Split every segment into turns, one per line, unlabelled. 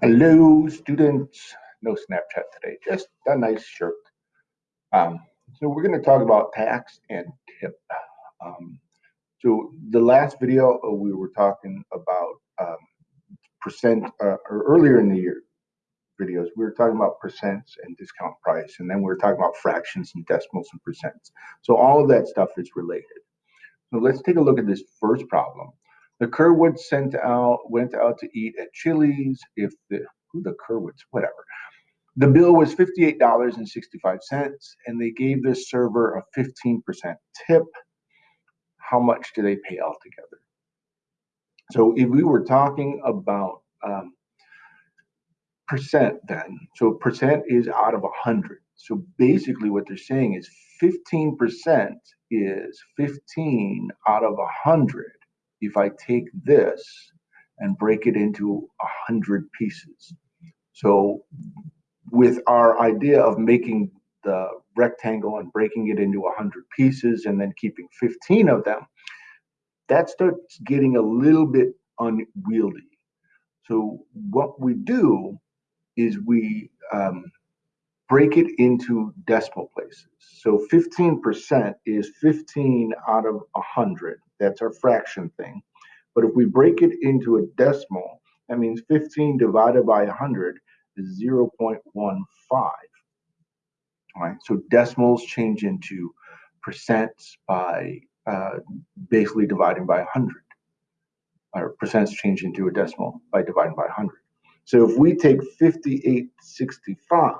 Hello, students. No Snapchat today, just a nice shirt. Um, so we're going to talk about tax and tip. Um, so the last video uh, we were talking about um, percent, uh, or earlier in the year videos, we were talking about percents and discount price, and then we were talking about fractions and decimals and percents. So all of that stuff is related. So let's take a look at this first problem. The Kerwoods sent out went out to eat at Chili's. If the who the Kerwoods, whatever. The bill was fifty-eight dollars and they gave the server a fifteen percent tip. How much do they pay altogether? So if we were talking about um, percent, then so percent is out of a hundred. So basically, what they're saying is fifteen percent is fifteen out of a hundred if I take this and break it into a hundred pieces. So with our idea of making the rectangle and breaking it into a hundred pieces and then keeping 15 of them, that starts getting a little bit unwieldy. So what we do is we um, break it into decimal places. So 15% is 15 out of 100. That's our fraction thing. But if we break it into a decimal, that means 15 divided by 100 is 0.15. All right, so decimals change into percents by uh, basically dividing by 100. Or percents change into a decimal by dividing by 100. So if we take 5865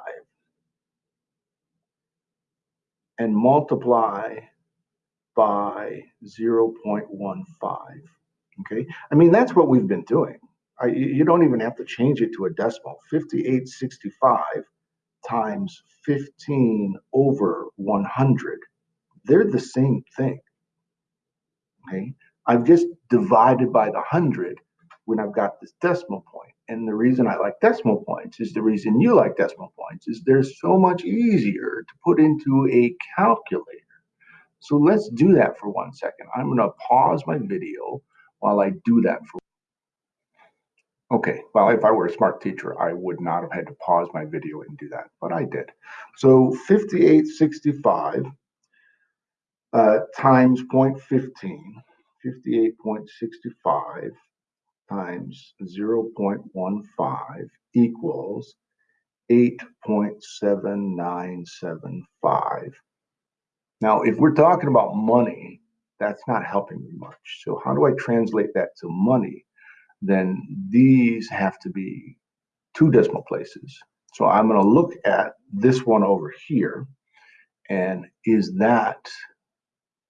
and multiply by 0.15. Okay, I mean, that's what we've been doing. I, you don't even have to change it to a decimal. 5865 times 15 over 100, they're the same thing. Okay, I've just divided by the 100 when I've got this decimal point. And the reason I like decimal points is the reason you like decimal points is they're so much easier to put into a calculator. So let's do that for one second. I'm going to pause my video while I do that for Okay, well, if I were a smart teacher, I would not have had to pause my video and do that, but I did. So 5865 uh, times 0.15, 58.65 times 0.15 equals 8.7975. Now, if we're talking about money, that's not helping me much. So how do I translate that to money? Then these have to be two decimal places. So I'm going to look at this one over here. And is that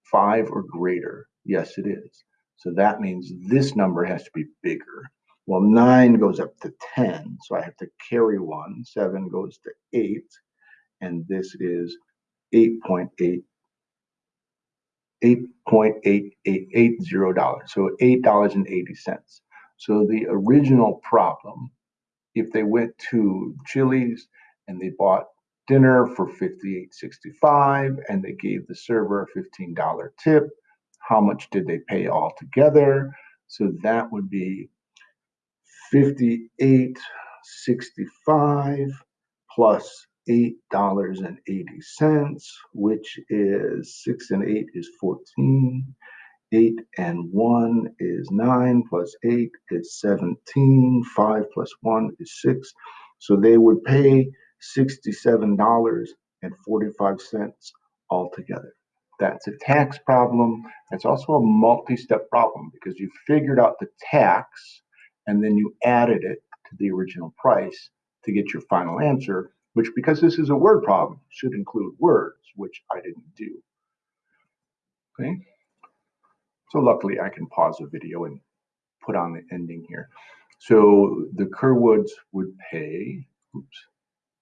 five or greater? Yes, it is. So that means this number has to be bigger. Well, nine goes up to 10, so I have to carry one. Seven goes to eight, and this is 8.8 $8.8880, so $8.80. So the original problem, if they went to Chili's and they bought dinner for $58.65 and they gave the server a $15 tip, how much did they pay altogether? So that would be 58.65 plus $8.80, which is 6 and 8 is 14. 8 and 1 is 9, plus 8 is 17. 5 plus 1 is 6. So they would pay $67.45 altogether. That's a tax problem. It's also a multi-step problem because you figured out the tax and then you added it to the original price to get your final answer, which because this is a word problem should include words, which I didn't do. Okay. So luckily I can pause the video and put on the ending here. So the Kerwoods would pay, oops,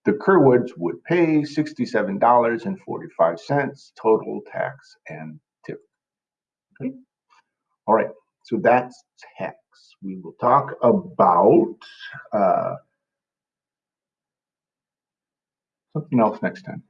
the Kerwoods would pay $67.45 total tax and tip. Okay. All right. So that's tax. We will talk about uh, something else next time.